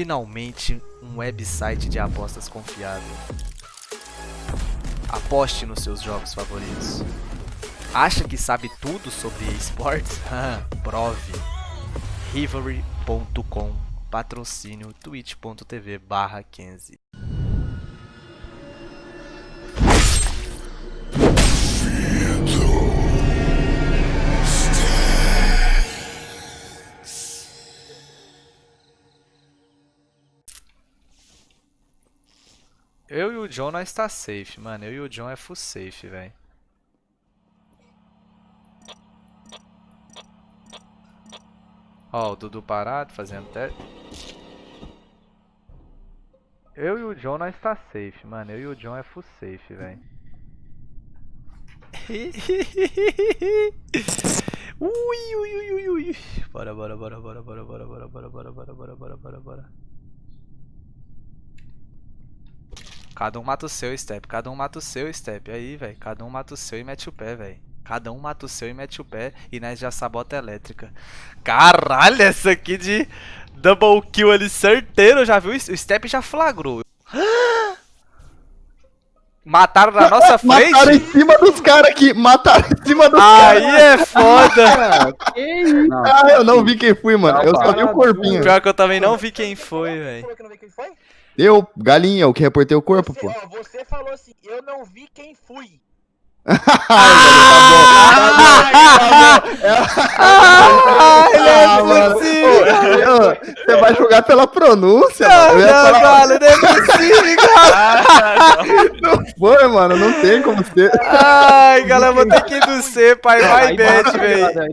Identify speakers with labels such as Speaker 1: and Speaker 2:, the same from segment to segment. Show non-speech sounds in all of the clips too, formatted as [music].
Speaker 1: finalmente um website de apostas confiável. Aposte nos seus jogos favoritos. Acha que sabe tudo sobre esportes? [laughs] Prove. Rivalry.com Patrocínio twitch.tv barra 15 Eu e o John nós tá safe, mano. Eu e o John é full safe, velho. Ó, o Dudu parado, fazendo teste. Eu e o John nós tá safe, mano. Eu e o John é full safe, velho. ui, ui, ui, ui, ui. Bora, bora, bora, bora, bora, bora, bora, bora, bora, bora, bora, bora, bora, bora. Cada um mata o seu, Step. Cada um mata o seu, Step. Aí, velho. Cada um mata o seu e mete o pé, velho. Cada um mata o seu e mete o pé. E nós já sabota elétrica. Caralho, essa aqui de double kill ali certeiro. Já viu? O Step já flagrou. [gasps] Mataram na nossa [laughs] frente?
Speaker 2: Mataram em cima dos caras aqui. Mataram em cima dos caras.
Speaker 1: Aí é foda. [laughs]
Speaker 2: que isso? Ah, eu não vi quem foi, mano. Eu só vi o corpinho.
Speaker 1: Pior que eu também não vi quem foi, velho.
Speaker 2: Eu, galinha, o que reportei o corpo,
Speaker 3: você,
Speaker 2: pô.
Speaker 3: Ó, você falou assim, eu não vi quem fui. [laughs]
Speaker 2: Você vai jogar pela pronúncia,
Speaker 1: não,
Speaker 2: mano.
Speaker 1: Não, falar... [laughs] não é possível, cara.
Speaker 2: Não foi, mano, não tem como ser.
Speaker 1: Ai, galera, vou ter que ir do C, pai, vai bet, velho.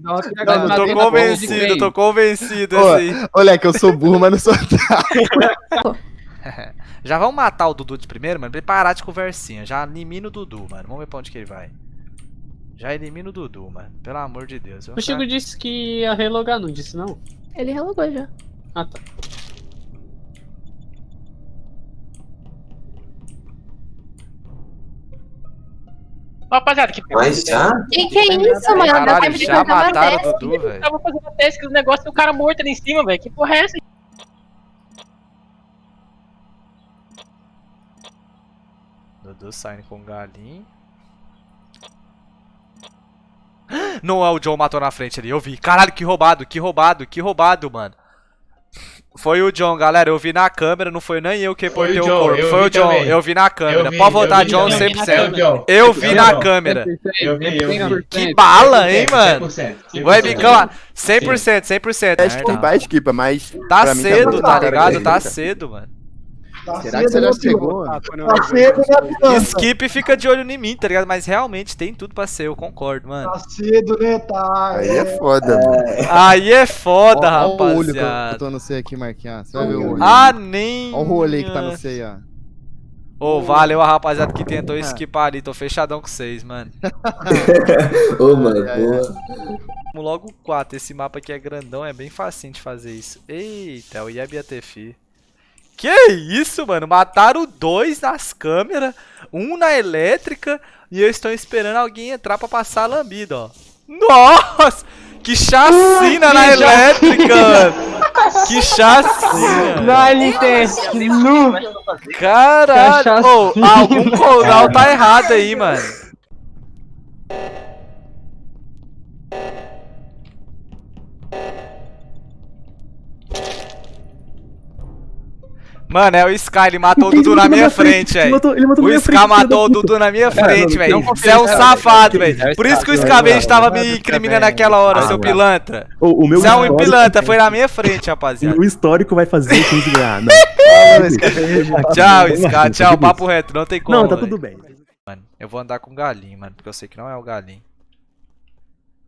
Speaker 1: Tô convencido, tô convencido, assim.
Speaker 2: Olha que eu sou burro, mas não sou [laughs] [laughs]
Speaker 1: Já vamos matar o Dudu de primeiro, mano, pra ele parar de conversinha. Já elimina o Dudu, mano. Vamos ver pra onde que ele vai. Já elimina o Dudu, mano. Pelo amor de Deus.
Speaker 4: O Chico disse que ia relogar, não disse não?
Speaker 5: Ele relogou já.
Speaker 4: Ah, tá.
Speaker 3: Rapaziada, que
Speaker 6: Mas já?
Speaker 5: Que que é isso, mano?
Speaker 1: Caralho, já
Speaker 5: tava
Speaker 1: mataram o. Dudu, velho.
Speaker 3: tava fazendo teste do negócio e o cara morto ali em cima, velho. Que porra é essa?
Speaker 1: Dudu saindo com galinho. Não é o John matou na frente ali, eu vi. Caralho, que roubado, que roubado, que roubado, mano. Foi o John, galera. Eu vi na câmera, não foi nem eu que reportei o,
Speaker 7: John,
Speaker 1: corpo.
Speaker 7: eu
Speaker 1: Foi o John,
Speaker 7: também.
Speaker 1: eu vi na câmera.
Speaker 7: Eu vi,
Speaker 1: Pode votar
Speaker 7: eu
Speaker 1: John
Speaker 7: também.
Speaker 1: 100%.
Speaker 7: John.
Speaker 1: Eu vi
Speaker 7: Eu
Speaker 1: na câmera.
Speaker 7: Eu vi, eu vi.
Speaker 1: Que bala, hein, mano.
Speaker 7: 100%, 100%.
Speaker 1: Webcam, 100%, 100%.
Speaker 2: Acho que tem mais equipa, mas.
Speaker 1: Tá cedo, tá ligado? Tá cedo, mano.
Speaker 2: Será que você já chegou?
Speaker 8: Tá cedo, né, Pilantra?
Speaker 1: Skip fica de olho em mim, tá ligado? Mas realmente tem tudo pra ser, eu concordo, mano.
Speaker 8: Tá cedo, né? Tá.
Speaker 2: Aí é foda, mano.
Speaker 1: Aí é foda,
Speaker 2: Ó, ó o olho que eu,
Speaker 1: rapaziada.
Speaker 2: tô no C aqui, Marquinhos. Você vai ver o olho.
Speaker 1: Ah, nem.
Speaker 2: Ó o rolê que tá no C aí, ó.
Speaker 1: Ô, valeu a rapaziada que tentou esquipar ali. Tô fechadão com vocês, mano. [laughs] [laughs]
Speaker 6: Ô, mano, boa.
Speaker 1: Vamos logo 4. Esse mapa aqui é grandão, é bem facinho de fazer isso. Eita, o Yeb ia ter fi. Que isso, mano? Mataram dois nas câmeras, um na elétrica, e eu estou esperando alguém entrar pra passar a lambida, ó. Nossa! Que chacina na elétrica, mano! Que chacina!
Speaker 4: Licença, nu!
Speaker 1: Caralho! Ô, algum coral tá errado aí, mano. Mano, é o Sky, ele matou o Dudu na minha frente, velho. O Sky matou o Dudu na minha frente, velho. Você é um safado, velho. Por isso que o Scavenge tava me incriminando naquela hora, seu pilantra.
Speaker 9: O, o
Speaker 1: Você é um pilantra, foi na minha frente, rapaziada. [laughs]
Speaker 9: O histórico vai fazer 15 ganhar. [laughs] [laughs]
Speaker 1: Tchau, Sky, tchau, papo reto, não tem como.
Speaker 9: não tá tudo bem.
Speaker 1: Mano, eu vou andar com galinho, mano, porque eu sei que não é o galinho.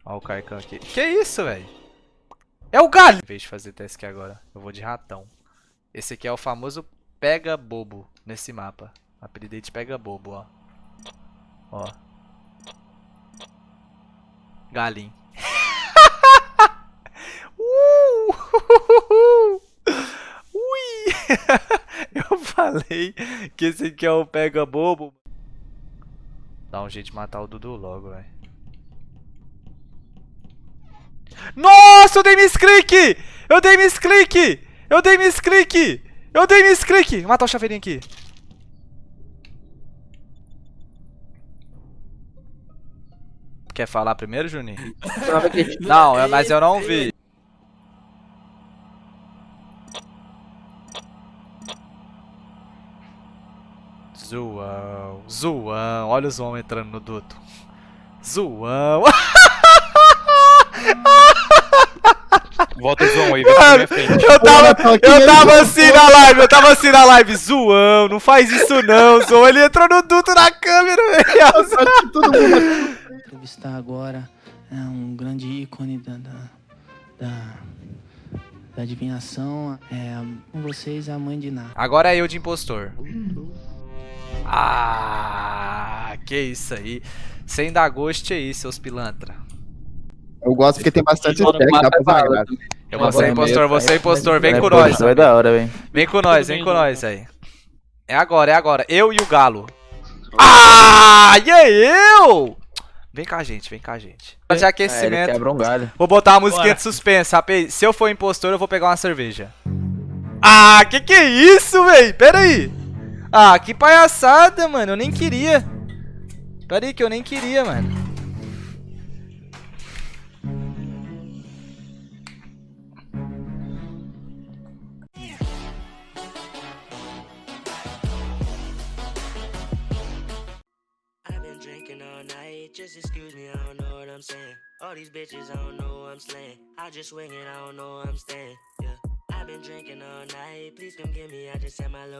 Speaker 1: Ó o Kaikan aqui. Que isso, velho? É o galinho! Em vez de fazer teste aqui agora, eu vou de ratão. Esse aqui é o famoso pega bobo nesse mapa. Apelidei de pega bobo, ó. Ó. Galinho. [laughs] uh! [laughs] Ui! [laughs] eu falei que esse aqui é o pega bobo. Dá um jeito de matar o Dudu logo, velho. Nossa, eu dei misclick! Eu dei misclick! Eu dei misclick! Eu dei misclick! Matar o chaveirinho aqui. Quer falar primeiro, Juninho? [laughs] Não, eu- mas eu não vi. Zoão, zoão. Olha o zoão entrando no duto. Zoão. [laughs]
Speaker 7: Volta o zoom aí,
Speaker 1: Mano,
Speaker 7: frente.
Speaker 1: eu tava,
Speaker 2: Porra,
Speaker 1: eu tava assim na live, eu tava assim na live, zoão, não faz isso não, zoão. Ele entrou no duto na câmera, velho.
Speaker 2: Todo mundo
Speaker 10: entrevistar agora é um grande ícone da, da, da, da adivinhação. É, com vocês, a mãe de Ná.
Speaker 1: Agora é eu de impostor. Ah, que isso aí. Sem dar gosto aí, seus pilantra.
Speaker 2: Eu gosto porque tem bastante stack, dá pra.
Speaker 1: Eu vou ser impostor, vou ser impostor, vem com
Speaker 7: Vai,
Speaker 1: nós.
Speaker 7: Vai da hora, velho.
Speaker 1: Vem com nós, vem com nós aí. É agora, é agora. Eu e o Galo. Ah, e aí eu? Vem com a gente, vem com a gente. De
Speaker 7: É,
Speaker 1: aquecimento.
Speaker 7: quebra um galho.
Speaker 1: Vou botar uma musiquinha de suspense, rapaz. Se eu for impostor, eu vou pegar uma cerveja. Ah, que que é isso, véi? Pera aí. Ah, que palhaçada, mano. Eu nem queria. Pera aí que eu nem queria, mano.
Speaker 10: Just excuse me, I don't know what I'm saying. All these bitches, I don't know I'm slaying. I just swing it, I don't know I'm staying. Yeah, I've been drinking all night, please come get me, I just had my